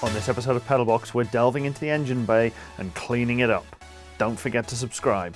On this episode of Pedalbox, we're delving into the engine bay and cleaning it up. Don't forget to subscribe.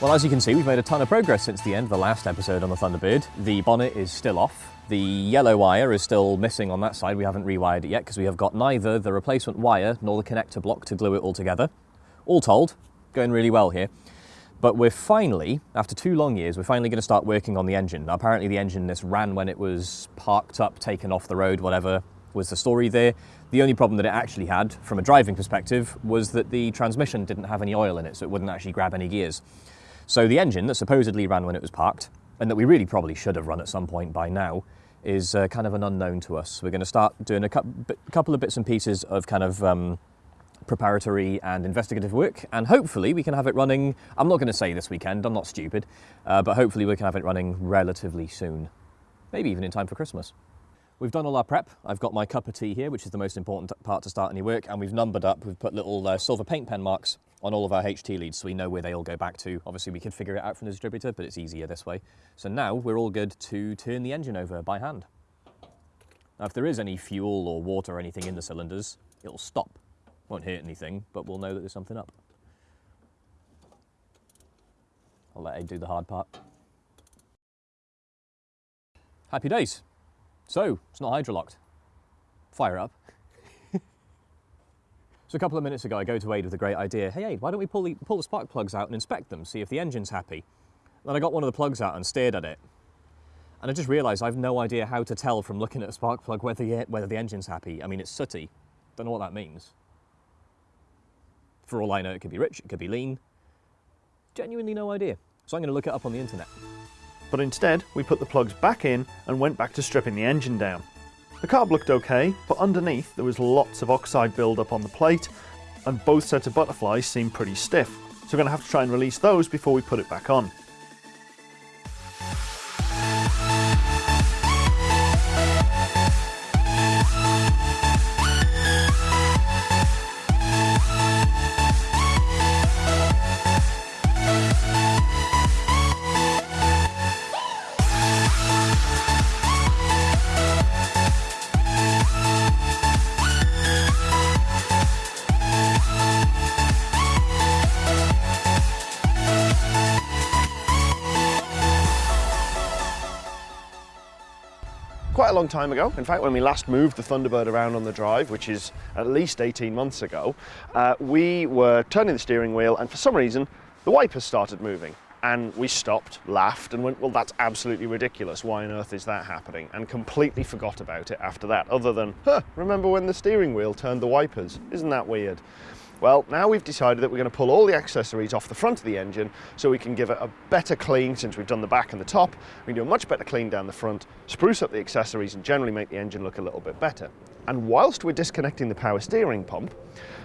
Well, as you can see, we've made a ton of progress since the end of the last episode on the Thunderbird. The bonnet is still off. The yellow wire is still missing on that side. We haven't rewired it yet because we have got neither the replacement wire nor the connector block to glue it all together. All told, going really well here. But we're finally, after two long years, we're finally going to start working on the engine. Now, apparently the engine this ran when it was parked up, taken off the road, whatever was the story there. The only problem that it actually had, from a driving perspective, was that the transmission didn't have any oil in it, so it wouldn't actually grab any gears. So the engine that supposedly ran when it was parked, and that we really probably should have run at some point by now, is uh, kind of an unknown to us. We're going to start doing a couple of bits and pieces of kind of um, preparatory and investigative work, and hopefully we can have it running, I'm not going to say this weekend, I'm not stupid, uh, but hopefully we can have it running relatively soon. Maybe even in time for Christmas. We've done all our prep. I've got my cup of tea here, which is the most important part to start any work, and we've numbered up. We've put little uh, silver paint pen marks on all of our HT leads so we know where they all go back to. Obviously we could figure it out from the distributor, but it's easier this way. So now we're all good to turn the engine over by hand. Now if there is any fuel or water or anything in the cylinders, it'll stop. Won't hurt anything, but we'll know that there's something up. I'll let Ed do the hard part. Happy days. So, it's not hydrolocked. Fire up. so a couple of minutes ago, I go to Aid with a great idea. Hey Aid, why don't we pull the, pull the spark plugs out and inspect them, see if the engine's happy? Then I got one of the plugs out and stared at it. And I just realised I've no idea how to tell from looking at a spark plug whether the, whether the engine's happy. I mean, it's sooty. Don't know what that means. For all I know, it could be rich, it could be lean. Genuinely no idea. So I'm going to look it up on the internet but instead we put the plugs back in and went back to stripping the engine down. The carb looked okay, but underneath there was lots of oxide buildup on the plate and both sets of butterflies seemed pretty stiff, so we're going to have to try and release those before we put it back on. Long time ago. In fact, when we last moved the Thunderbird around on the drive, which is at least 18 months ago, uh, we were turning the steering wheel and for some reason, the wipers started moving. And we stopped, laughed and went, well, that's absolutely ridiculous. Why on earth is that happening? And completely forgot about it after that, other than, huh, remember when the steering wheel turned the wipers? Isn't that weird? Well, now we've decided that we're going to pull all the accessories off the front of the engine so we can give it a better clean since we've done the back and the top. We can do a much better clean down the front, spruce up the accessories and generally make the engine look a little bit better. And whilst we're disconnecting the power steering pump,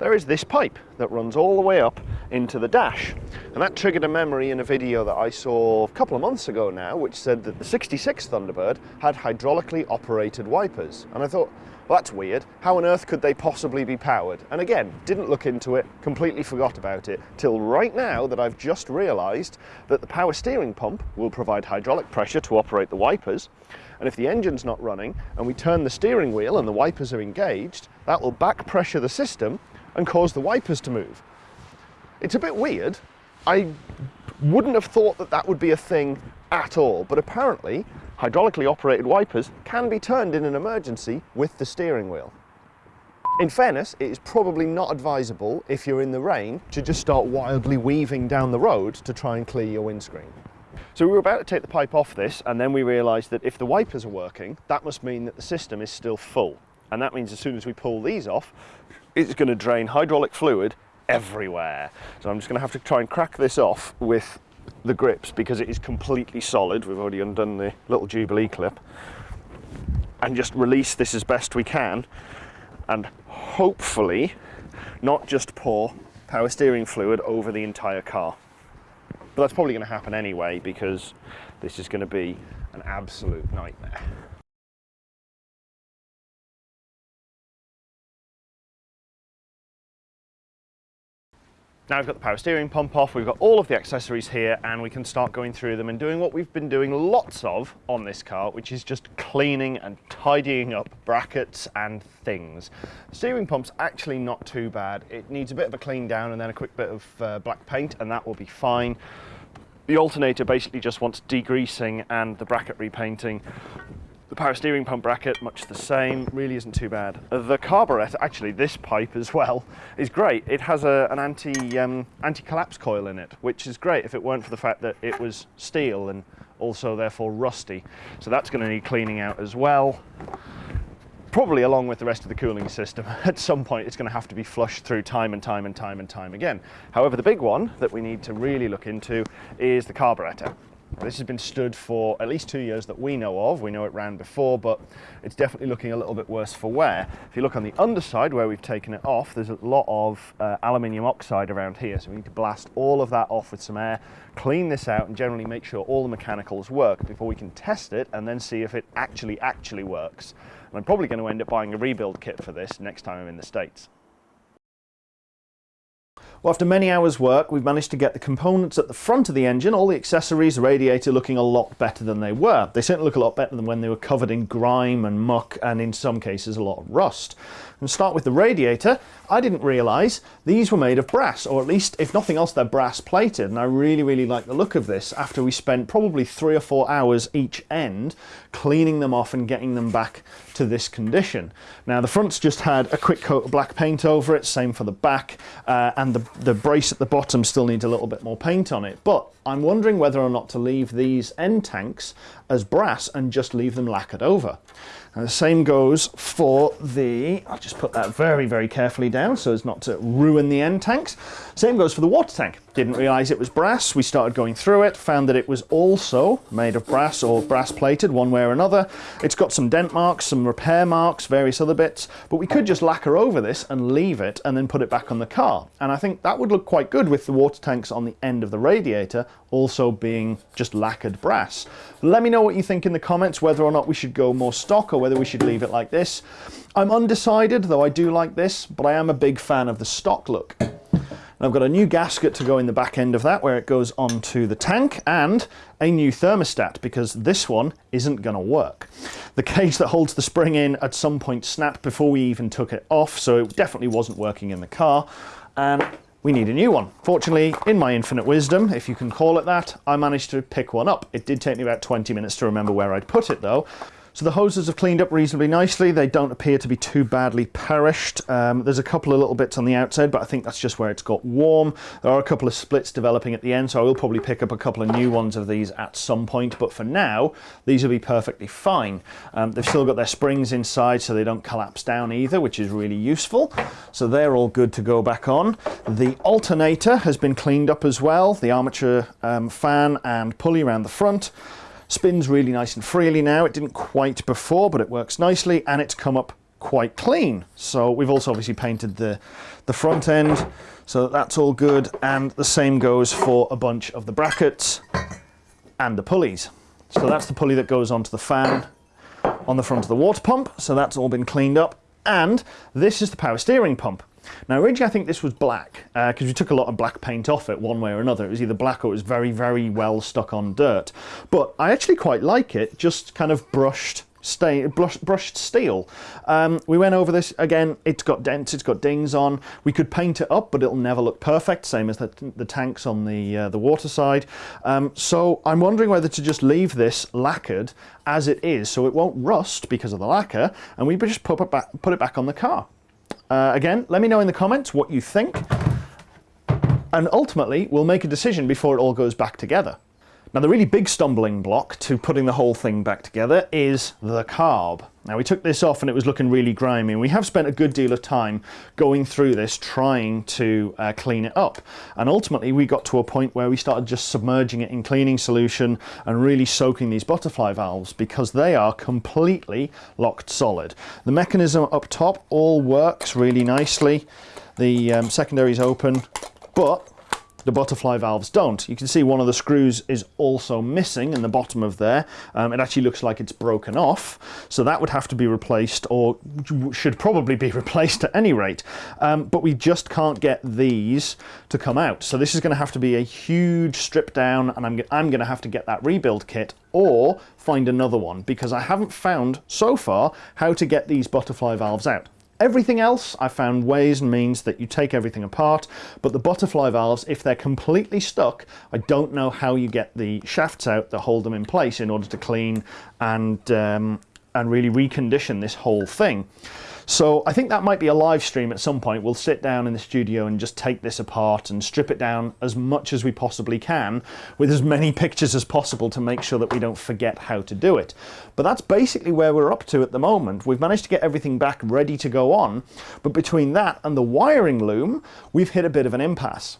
there is this pipe that runs all the way up into the dash. And that triggered a memory in a video that I saw a couple of months ago now, which said that the 66 Thunderbird had hydraulically operated wipers. And I thought, well, that's weird. How on earth could they possibly be powered? And again, didn't look into it, completely forgot about it, till right now that I've just realised that the power steering pump will provide hydraulic pressure to operate the wipers. And if the engine's not running and we turn the steering wheel and the wipers are engaged, that will back pressure the system and cause the wipers to move. It's a bit weird. I wouldn't have thought that that would be a thing at all, but apparently hydraulically operated wipers can be turned in an emergency with the steering wheel. In fairness, it is probably not advisable if you're in the rain to just start wildly weaving down the road to try and clear your windscreen. So we were about to take the pipe off this and then we realised that if the wipers are working, that must mean that the system is still full. And that means as soon as we pull these off, it's going to drain hydraulic fluid everywhere. So I'm just going to have to try and crack this off with the grips because it is completely solid. We've already undone the little Jubilee clip. And just release this as best we can and hopefully not just pour power steering fluid over the entire car. But that's probably going to happen anyway because this is going to be an absolute nightmare. Now we've got the power steering pump off, we've got all of the accessories here and we can start going through them and doing what we've been doing lots of on this car, which is just cleaning and tidying up brackets and things. Steering pump's actually not too bad. It needs a bit of a clean down and then a quick bit of uh, black paint and that will be fine. The alternator basically just wants degreasing and the bracket repainting. The power steering pump bracket, much the same, really isn't too bad. The carburetor, actually this pipe as well, is great. It has a, an anti, um, anti-collapse coil in it, which is great if it weren't for the fact that it was steel and also therefore rusty. So that's going to need cleaning out as well. Probably along with the rest of the cooling system. At some point it's going to have to be flushed through time and time and time and time again. However, the big one that we need to really look into is the carburetor. This has been stood for at least two years that we know of. We know it ran before, but it's definitely looking a little bit worse for wear. If you look on the underside where we've taken it off, there's a lot of uh, aluminium oxide around here. So we need to blast all of that off with some air, clean this out and generally make sure all the mechanicals work before we can test it and then see if it actually, actually works. And I'm probably going to end up buying a rebuild kit for this next time I'm in the States. Well, after many hours work, we've managed to get the components at the front of the engine, all the accessories, the radiator looking a lot better than they were. They certainly look a lot better than when they were covered in grime and muck and in some cases a lot of rust. And start with the radiator. I didn't realise these were made of brass, or at least, if nothing else, they're brass plated. And I really, really like the look of this after we spent probably three or four hours each end cleaning them off and getting them back to this condition. Now the front's just had a quick coat of black paint over it, same for the back, uh, and the, the brace at the bottom still needs a little bit more paint on it. But I'm wondering whether or not to leave these end tanks as brass and just leave them lacquered over. And the same goes for the, I'll just put that very, very carefully down so as not to ruin the end tanks. Same goes for the water tank. Didn't realize it was brass. We started going through it, found that it was also made of brass or brass plated one way or another. It's got some dent marks, some repair marks, various other bits, but we could just lacquer over this and leave it and then put it back on the car. And I think that would look quite good with the water tanks on the end of the radiator also being just lacquered brass. Let me know what you think in the comments, whether or not we should go more stock or whether we should leave it like this. I'm undecided, though I do like this, but I am a big fan of the stock look. I've got a new gasket to go in the back end of that where it goes onto the tank and a new thermostat because this one isn't going to work. The cage that holds the spring in at some point snapped before we even took it off so it definitely wasn't working in the car and we need a new one. Fortunately, in my infinite wisdom, if you can call it that, I managed to pick one up. It did take me about 20 minutes to remember where I'd put it though. So the hoses have cleaned up reasonably nicely. They don't appear to be too badly perished. Um, there's a couple of little bits on the outside, but I think that's just where it's got warm. There are a couple of splits developing at the end, so I will probably pick up a couple of new ones of these at some point. But for now, these will be perfectly fine. Um, they've still got their springs inside, so they don't collapse down either, which is really useful. So they're all good to go back on. The alternator has been cleaned up as well. The armature um, fan and pulley around the front. Spins really nice and freely now. It didn't quite before, but it works nicely and it's come up quite clean. So we've also obviously painted the, the front end, so that's all good. And the same goes for a bunch of the brackets and the pulleys. So that's the pulley that goes onto the fan on the front of the water pump. So that's all been cleaned up. And this is the power steering pump. Now originally I think this was black because uh, we took a lot of black paint off it one way or another. It was either black or it was very, very well stuck on dirt. But I actually quite like it, just kind of brushed Stay, brushed steel. Um, we went over this again. It's got dents, it's got dings on. We could paint it up, but it'll never look perfect. Same as the, the tanks on the uh, the water side. Um, so I'm wondering whether to just leave this lacquered as it is, so it won't rust because of the lacquer, and we just put it back, put it back on the car. Uh, again, let me know in the comments what you think. And ultimately, we'll make a decision before it all goes back together. Now the really big stumbling block to putting the whole thing back together is the carb. Now we took this off and it was looking really grimy we have spent a good deal of time going through this trying to uh, clean it up and ultimately we got to a point where we started just submerging it in cleaning solution and really soaking these butterfly valves because they are completely locked solid. The mechanism up top all works really nicely. The um, secondary is open but the butterfly valves don't. You can see one of the screws is also missing in the bottom of there. Um, it actually looks like it's broken off, so that would have to be replaced or should probably be replaced at any rate. Um, but we just can't get these to come out. So this is going to have to be a huge strip down and I'm, I'm going to have to get that rebuild kit or find another one because I haven't found so far how to get these butterfly valves out. Everything else, I found ways and means that you take everything apart, but the butterfly valves, if they're completely stuck, I don't know how you get the shafts out that hold them in place in order to clean and, um, and really recondition this whole thing. So I think that might be a live stream at some point. We'll sit down in the studio and just take this apart and strip it down as much as we possibly can with as many pictures as possible to make sure that we don't forget how to do it. But that's basically where we're up to at the moment. We've managed to get everything back ready to go on, but between that and the wiring loom, we've hit a bit of an impasse.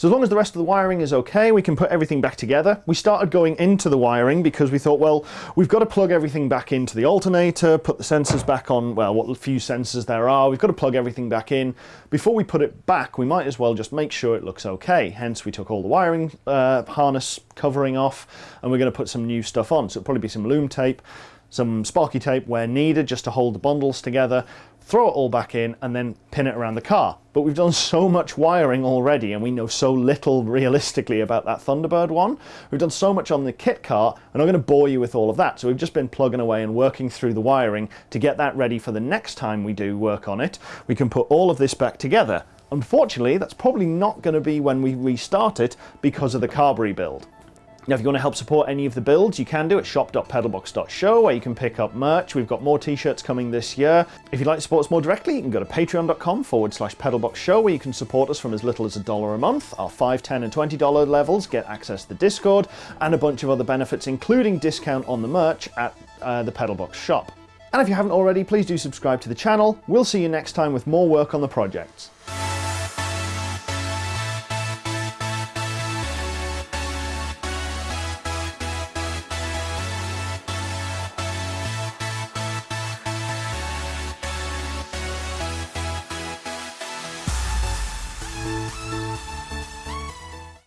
So as long as the rest of the wiring is okay, we can put everything back together. We started going into the wiring because we thought, well, we've got to plug everything back into the alternator, put the sensors back on, well, what few sensors there are. We've got to plug everything back in. Before we put it back, we might as well just make sure it looks okay. Hence, we took all the wiring uh, harness covering off and we're going to put some new stuff on. So it'll probably be some loom tape, some sparky tape where needed just to hold the bundles together, throw it all back in and then pin it around the car. But we've done so much wiring already and we know so little realistically about that Thunderbird one. We've done so much on the kit car and I'm going to bore you with all of that. So we've just been plugging away and working through the wiring to get that ready for the next time we do work on it. We can put all of this back together. Unfortunately, that's probably not going to be when we restart it because of the carb rebuild. Now, if you want to help support any of the builds, you can do at shop.pedalbox.show where you can pick up merch. We've got more t-shirts coming this year. If you'd like to support us more directly, you can go to patreon.com forward slash pedalboxshow where you can support us from as little as a dollar a month. Our 5 10 and $20 levels get access to the Discord and a bunch of other benefits, including discount on the merch at uh, the Pedalbox shop. And if you haven't already, please do subscribe to the channel. We'll see you next time with more work on the projects.